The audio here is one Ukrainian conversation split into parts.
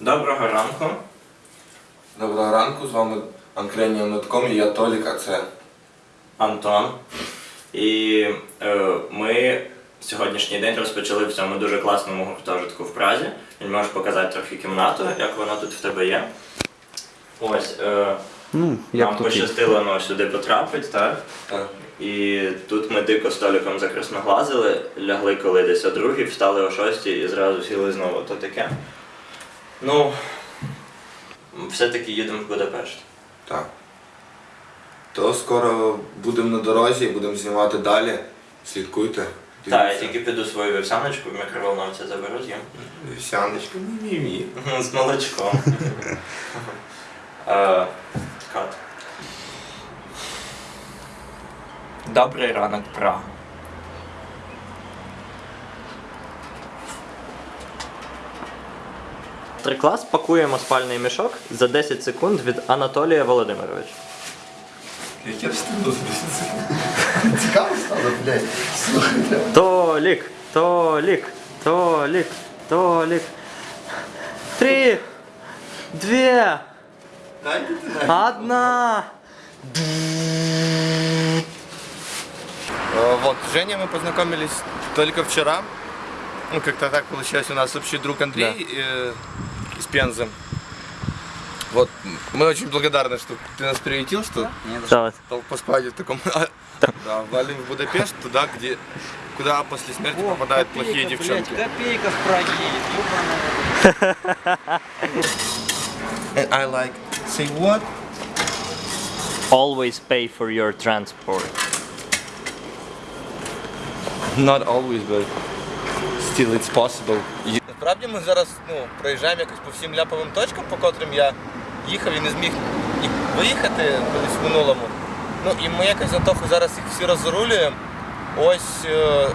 Доброго ранку. Доброго ранку, з вами Анкренія.com і я Толік, а це Антон. І е, ми сьогоднішній день розпочали в цьому дуже класному гуртожитку в Празі. Він можеш показати трохи кімнату, як вона тут в тебе є. Ось, е, Ну, як нам тут є. пощастило ну, сюди потрапити, так? так. І тут ми дико столиком закрасноглазили, лягли коли десь о другій, встали о шостій і зразу сіли знову. То таке. Ну, все-таки їдемо в Будапешт. так. То скоро будемо на дорозі, будемо знімати далі. Слідкуйте. Так, я тільки піду свою вівсяночку в мікроволновці заберу з'їм. Вівсяночка, мі-мі-мі. З молочком. Е, Кат. Добрий ранок, Прага. Три клас пакуємо спальний мішок за 10 секунд від Анатолія Володимировича. Яке встигло Цікаво стало, блядь. Слухайте. Толік, Толік, Толік, Толік. Три, дві, Дайте ти на. одна. Э, Вот, с Женей мы познакомились только вчера. Ну, как-то так получилось. У нас общий друг Андрей э, из Пензы. Вот, мы очень благодарны, что ты нас приютил, что Так. дал поспать в таком... Да, валим в Будапешт, туда, где, куда после смерти попадают плохие девчонки. Копейка в Праге, And I like, say what? Always pay for your transport. Not always, but still it's possible. Насправді ми зараз ну, проїжджаємо якось по всім ляповим точкам, по котрим я їхав і не зміг виїхати колись в минулому. Ну і ми якось того зараз їх всі розрулюємо. Ось е,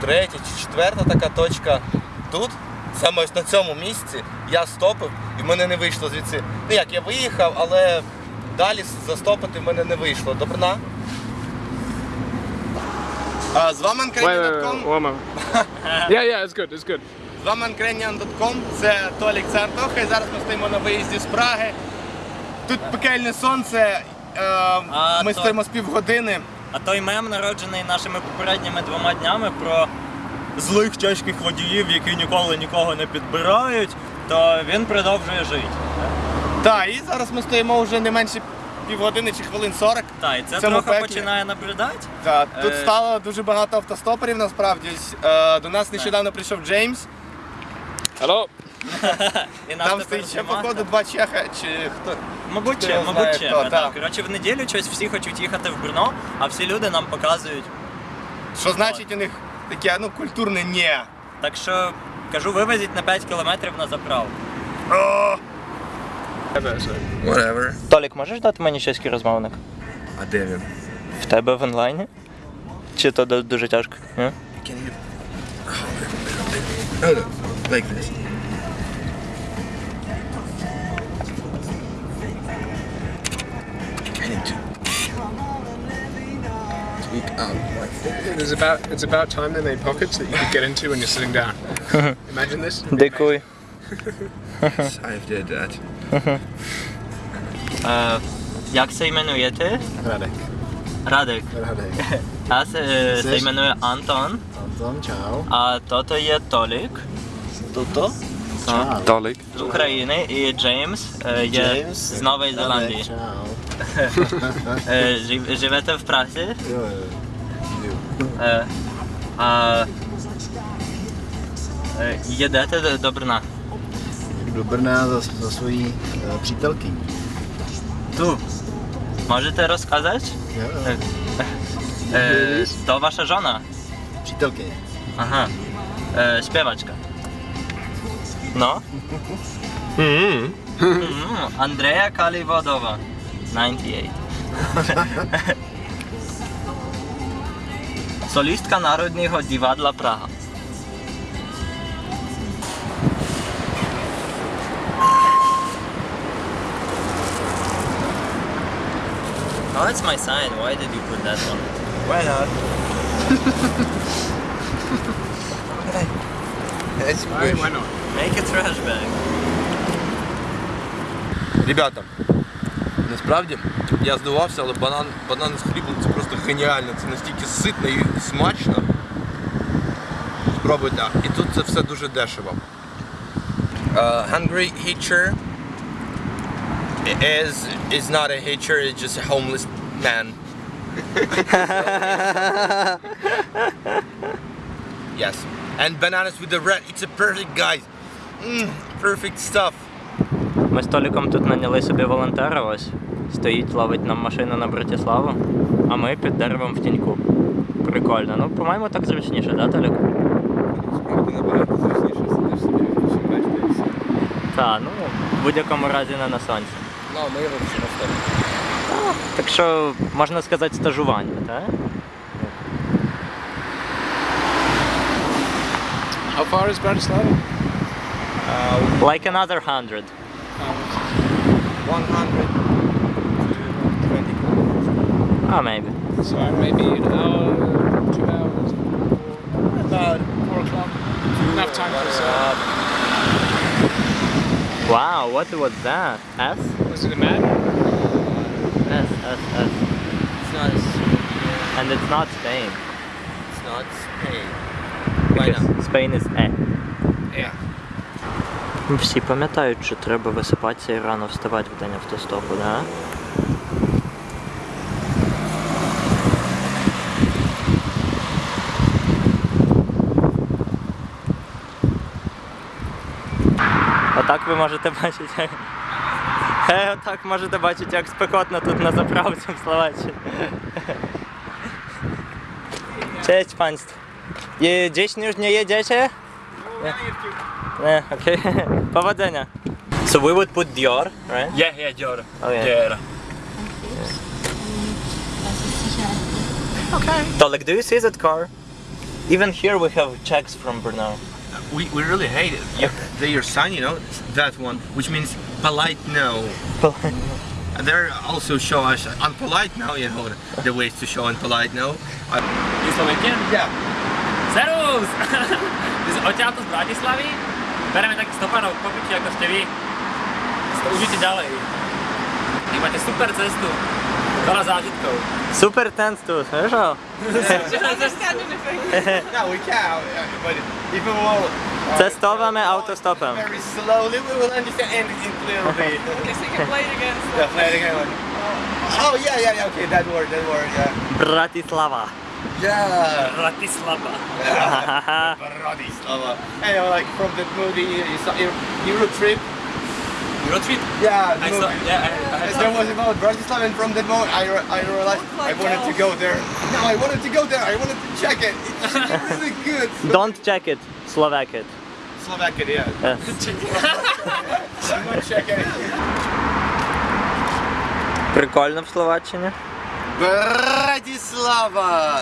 третя чи четверта така точка тут. Саме ось на цьому місці я стопив і в мене не вийшло звідси. Ну як я виїхав, але далі застопити в мене не вийшло. Добрна. А, з вами moment. yeah, yeah, it's good, it's. Анкреніан.com, це Толік Цартоха і зараз ми стоїмо на виїзді з Праги. Тут пекельне сонце, е, ми то- стоїмо з півгодини. А той мем, народжений нашими попередніми двома днями про злих чеських водіїв, які ніколи нікого не підбирають, то він продовжує жити. Так, і зараз ми стоїмо вже не менше півгодини чи хвилин 40. Так, і це трохи пеклі. починає набридати. Так, тут Е. стало дуже багато автостоперів насправді. Е, до нас нещодавно прийшов Джеймс. Hello. І Там стоїть ще походу два чеха чи хто. Мабуть, Хто ще, його мабуть, знає, ще. хто. Коротше, в неділю щось всі хочуть їхати в Брно, а всі люди нам показують. Що значить у них таке ну, культурне ні. Так що кажу, вивезіть на 5 кілометрів на заправку. Whatever. Толік, можеш дати мені чеський розмовник? А де він? В тебе в онлайні? Чи то дуже тяжко? Ні? like this. I need to. It's about, it's about time they made pockets that you could get into when you're sitting down. Imagine this. Decoy. yes, I've did that. Uh, jak se jmenujete? Radek. Radek. Radek. Já se, se jmenuji Anton. Anton, čau. A toto je Tolik. Туто. Ciao. Толік. З України і Джеймс е, є James. з Нової Radek, Зеландії. ciao. Е, жив- живете в Празі? Jo, jo. Е, а е, їдете до, до Брна? Do Brna za, za svojí uh, přítelkyní. Tu. Можете розказати? Jo, jo. Е, е, то ваша жона? Přítelkyně. Ага. Е, No. Mm. Hmm. Andrea Kalivodova, 98. Solistka Národního divadla Praha. Oh, that's my sign. Why did you put that one? Why not? It's Why, why not? Make a trash bag. Ребята, насправді я здивувався, але банан, банан з хлібом це просто геніально. Це настільки ситно і смачно. Спробуйте. І тут це все дуже дешево. Uh, hungry hitcher is is not a hitcher, it's just a homeless man. yes. And bananas with the red, it's a perfect guys. Mm, perfect stuff. Ми з Толіком тут наняли собі волонтера ось. Стоїть, ловить нам машину на Братиславу, а ми під деревом в тіньку. Прикольно. Ну, по-моєму, так зручніше, да, Толік? Справді набагато зручніше сидиш собі, відпочиваєш все. Так, ну, в будь-якому разі не на сонці. Ну, а ми його всі на Так що, можна сказати, стажування, так? How far is Bratislava? Like another hundred. 120 Ah, maybe. So maybe an hour, two hours. About Four o'clock. Enough time for us. Wow, what was that? S? Was it a man? S, S, S. It's not And it's not Spain. It's not Spain. Because? Spain is E. Yeah. Всі пам'ятають, що треба висипатися і рано вставати в день автостопу, да? Отак ви можете бачити. Е, отак можете бачити, як спекотно тут на заправці в Словаччині. Cześć Państwu. Je, gdzieś już nie jedziecie? Nie, okej. Powodzenia. So we would put Dior, right? Yeah, yeah, Dior. Oh yeah. Dior. Tolek, do you see that car? Even here we have checks from Brno. We, we really hate it. You, they your sign, you know, that one, which means polite no. And they're also show us unpolite no, you know, the ways to show unpolite no. I, You Slovakian? yeah. Servus! Odtiaľto z Bratislavy bereme takých stopanov popiči ako ste vy. To užite ďalej. Vy máte super cestu. Veľa zážitkov. Super tense tu, wiesz o? No, Testowamy autostopem. very slowly, we will understand anything clearly. Okay, so you can play it again. yeah, play it again. Oh, yeah, yeah, yeah, okay, that word, that word, yeah. Bratislava. Yeah. Bratislava. Bratislava. And you know, like from that movie, you saw Euro, Euro Trip. Road trip? Yeah, the I saw, movie. yeah, I, I And saw. There was about Bratislava, and from that moment, I, re- I realized I Like wanted to elf. go there. No, I wanted to go there. I wanted to check it. It's really good. Don't check it, Slovak it. Slovakia, yeah. Yes. I'm not check it. Прикольно в Словаччині. Братислава!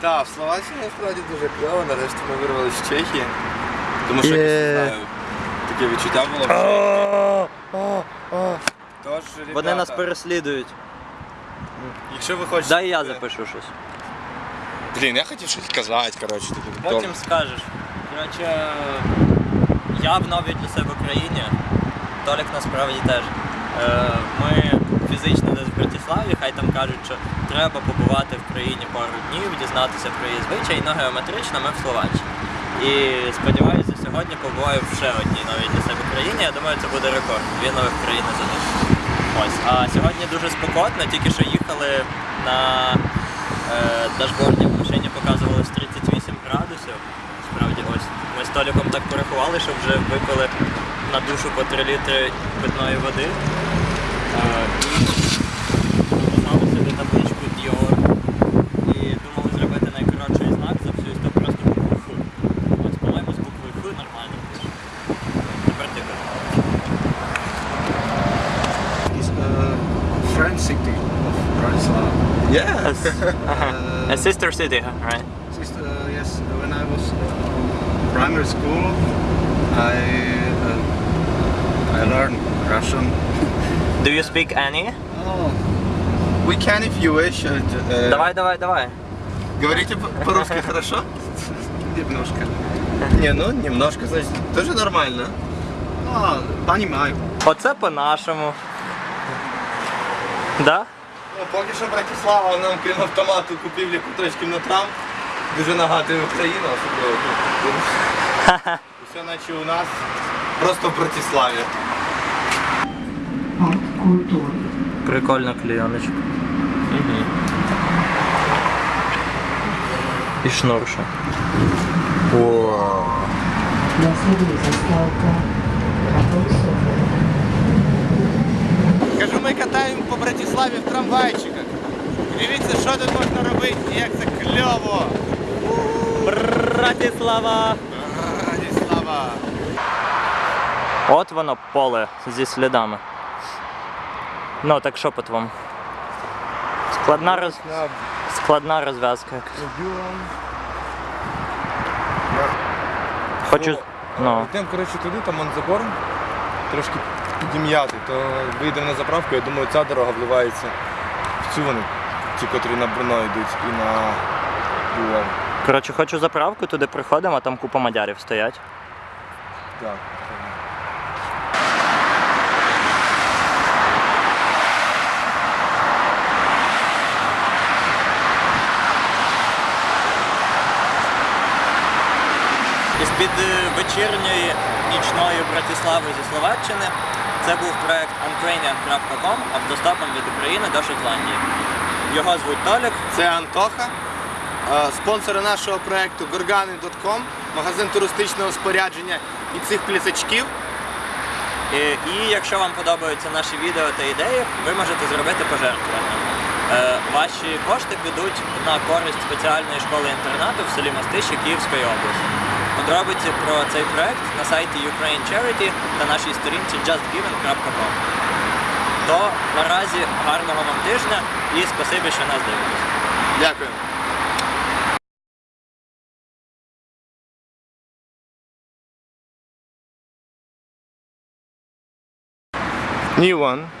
Так, в Словаччині насправді дуже кльово. Нарешті ми вирвалися з Чехії. Тому що Є. не знаю, таке відчуття було. Тож, Вони ребята, нас переслідують. Якщо ви хочете. Дай я запишу щось. Блін, я хотів щось сказати, коротше, таке. Потім скажеш. Коротше, я в новій для себе країні. Толік насправді теж. Е, Ми фізично десь Братиславі, хай там кажуть, що треба побувати в країні пару днів, дізнатися про її звичаї, ну геометрично ми в Словаччині. І сподіваюся, сьогодні побуваю в ще одній новій для себе країні. Я думаю, це буде рекорд. Дві нових країни за день. Ось. А сьогодні дуже спекотно, тільки що їхали на е, дашборді в машині показувалось 38 градусів. Справді ось. Ми з Толіком так порахували, що вже випили на душу по 3 літри питної води. Е, і табличку Dior. І думали зробити найкоротший знак за всю історію просто букву Ф. Ось, по-моєму, з буквою Ф нормально. Тепер ти кажи. It's a French city of Bratislava. Yes. A sister city, right? Just, uh, yes, when I was uh, primary school, I uh, I learned Russian. Do you speak any? Oh, We can if you wish. uh, uh, Давай, давай, давай. Говорите по- по-русски хорошо? немножко. Не, ну немножко, значит, тоже нормально. Ну, А, понимаю. Оце по-нашому. Да? Ну, поки що Братислава нам крім автомату купівлі куточків на Трамп. Дуже нагадує Україну, особливо тут. Все наче у нас просто в Братиславі. арт-культури. Прикольна клейоночка. І шнурша. О. Nasleduje zastávka Rakousové. Кажу, ми катаємо по Братиславі в трамвайчиках. Дивіться, що тут можна робити і як це кльово. Братислава! Братислава. От воно поле зі слідами. Ну, так що по твому? Складна, роз... Складна розв'язка. Хочу. Ну. Йдемо, коротше, туди, там он забор, трошки підім'яти, то вийдемо на заправку, я думаю, ця дорога вливається в цю вони, ті, котрі на Брно йдуть і на Львов. Коротше, хочу заправку, туди приходимо, а там купа мадярів стоять. Так. Із-під е, вечірньої нічної Братислави зі Словаччини це був проект Ukrainian.com автостопом від України до Шотландії. Його звуть Толік. Це Антоха, е, спонсори нашого проекту Gorgani.com, магазин туристичного спорядження і цих плісачків. І, і якщо вам подобаються наші відео та ідеї, ви можете зробити пожертвування. Е, ваші кошти підуть на користь спеціальної школи інтернату в селі Мастище Київської області. Подробиці про цей проект на сайті Ukraine Charity та нашій сторінці justgiven.com. То наразі гарного вам тижня і спасибі, що нас дивитесь. Дякую. New one.